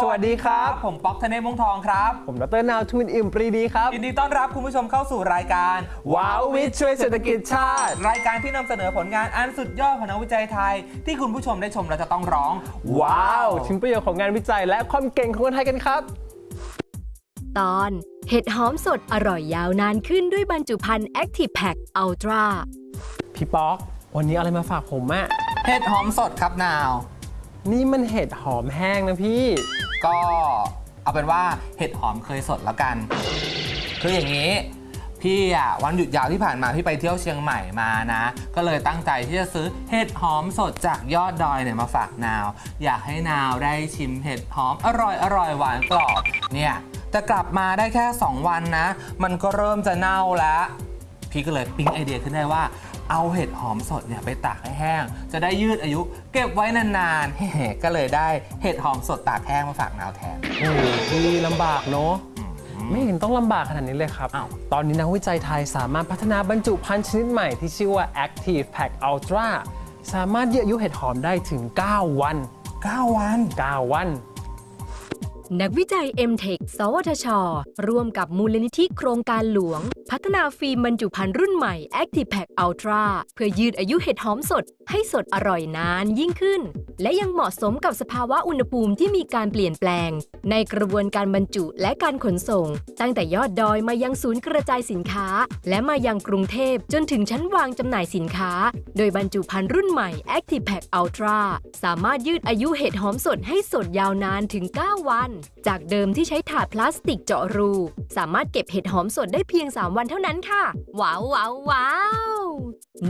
สวัสดีครับ ผมป๊อกธเนศมงทองครับ ผมดรนาวทุนอิ่มปรีดีครับ ยินดีต้อนรับคุณผู้ชมเข้าสู่รายการ ว้าววิทย์ช่วยเศรษฐกิจชาติ รายการที่นำเสนอผลงานอันสุดยอดของนักวิจัยไทย ที่คุณผู้ชมได้ชมแล้วจะต้องร้อง ว้าว ถึงประโยชน์ของงานวิจัยและความเก่งของคนไทยกันครับ ตอน เห็ดหอมสดอร่อยยาวนานขึ้นด้วยบรรจุภัณฑ์ Active Pack Ultra พี่ป๊อก วันนี้เอาอะไรมาฝากผมอะเห็ดหอมสดครับนาว นี่มันเห็ดหอมแห้งนะพี่ ก็เอาเป็นว่าเห็ดหอมเคยสดแล้วกัน คืออย่างนี้ พี่อะวันหยุดยาวที่ผ่านมาพี่ไปเที่ยวเชียงใหม่มานะ ก็เลยตั้งใจที่จะซื้อเห็ดหอมสดจากยอดดอยเนี่ยมาฝากนาว อยากให้นาวได้ชิมเห็ดหอมอร่อยอร่อยหวานกรอบเนี่ย แต่กลับมาได้แค่ 2 วันนะ มันก็เริ่มจะเน่าแล้ว พี่ก็เลยปิ๊งไอเดียขึ้นได้ว่า เอาเห็ดหอมสดเนี่ยไปตากให้แห้ง จะได้ยืดอายุ เก็บไว้นานๆเฮ้ก็เลยได้เห็ดหอมสดตากแห้งมาฝากนาวแทนโอ้โหพี่ลำบากเนาะไม่เห็นต้องลำบากขนาดนี้เลยครับอ้าวตอนนี้นักวิจัยไทยสามารถพัฒนาบรรจุภัณฑ์ชนิดใหม่ที่ชื่อว่า Active Pack Ultra สามารถยืดอายุเห็ดหอมได้ถึง 9 วัน 9 วัน 9 วัน นักวิจัย MTech สวทช ร่วมกับมูลนิธิโครงการหลวง พัฒนาฟิล์มบรรจุภัณฑ์รุ่นใหม่ Active Pack Ultra เพื่อยืดอายุเห็ดหอมสด ให้สดอร่อยนานยิ่งขึ้น และยังเหมาะสมกับสภาวะอุณหภูมิที่มีการเปลี่ยนแปลง ในกระบวนการบรรจุและการขนส่ง ตั้งแต่ยอดดอยมายังศูนย์กระจายสินค้า และมายังกรุงเทพจนถึงชั้นวางจำหน่ายสินค้า โดยบรรจุภัณฑ์รุ่นใหม่ Active Pack Ultra สามารถยืดอายุเห็ดหอมสดให้สดยาวนานถึง 9 วัน จากเดิมที่ใช้ถาดพลาสติกเจาะรู สามารถเก็บเห็ดหอมสดได้เพียง 3 วันเท่านั้นค่ะ ว้าวว้าวว้าว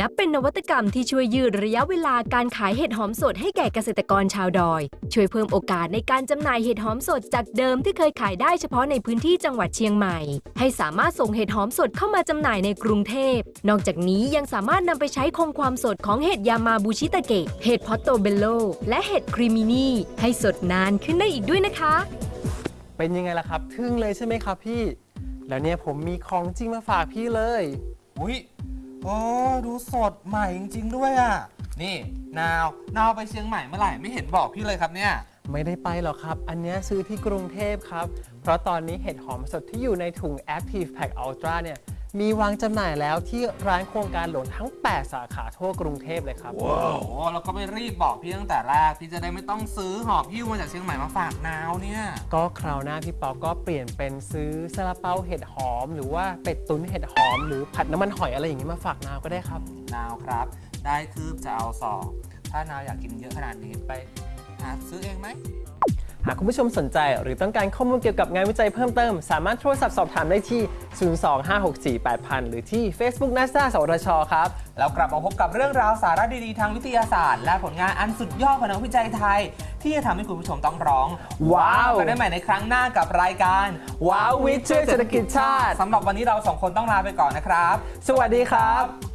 นับเป็นนวัตกรรมที่ช่วยยืดระยะเวลาการขายเห็ดหอมสดให้แก่เกษตรกรชาวดอย ช่วยเพิ่มโอกาสในการจำหน่ายเห็ดหอมสดจากเดิมที่เคยขายได้เฉพาะในพื้นที่จังหวัดเชียงใหม่ ให้สามารถส่งเห็ดหอมสดเข้ามาจำหน่ายในกรุงเทพ นอกจากนี้ยังสามารถนำไปใช้คงความสดของเห็ดยามาบูชิตะเกะเห็ดพอตโตเบลโลและเห็ดครีมินีให้สดนานขึ้นได้อีกด้วยนะคะ เป็นยังไงล่ะครับ ทึ่งเลยใช่ไหมครับพี่ แล้วเนี่ยผมมีของจริงมาฝากพี่เลย อุ้ยโอ้ดูสดใหม่จริง ๆ ด้วยอะ นี่ นาว นาวไปเชียงใหม่เมื่อไหร่ไม่เห็นบอกพี่เลยครับเนี่ย ไม่ได้ไปหรอกครับ อันเนี้ยซื้อที่กรุงเทพครับ เพราะตอนนี้เห็ดหอมสดที่อยู่ในถุง Active Pack Ultra เนี่ย มีวางจำหน่ายแล้วที่ร้านโครงการหลวงทั้ง 8 สาขาทั่วกรุงเทพเลยครับโอ้โหเราก็ไม่รีบบอกพี่ตั้งแต่แรกพี่จะได้ไม่ต้องซื้อหอบหิ้วมาจากเชียงใหม่มาฝากนาวเนี่ยก็คราวหน้าพี่ป๊อกก็เปลี่ยนเป็นซื้อซาลาเปาเห็ดหอม หรือว่าเป็ดตุ๋นเห็ดหอม หรือผัดน้ำมันหอยอะไรอย่างนี้มาฝากนาวก็ได้ครับ นาวครับ ได้คืบจะเอาสองถ้านาวอยากกินเยอะขนาดนี้ไปหาซื้อเองไหมหากคุณผู้ชมสนใจหรือต้องการข้อมูลเกี่ยวกับงานวิจัยเพิ่มเติม สามารถโทรศัพท์สอบถามได้ที่ 025648000 หรือที่ Facebook NASA สวทชครับแล้วกลับมาพบกับเรื่องราวสาระดีๆ ทางวิทยาศาสตร์ และผลงานอันสุดยอดของนักวิจัยไทย ที่จะทำให้คุณผู้ชมต้องร้อง ว้าวกันได้ใหม่ในครั้งหน้ากับรายการ ว้าววิทย์ช่วยเศรษฐกิจชาติสำหรับวันนี้เราสองคนต้องลาไปก่อนนะครับ สวัสดีครับ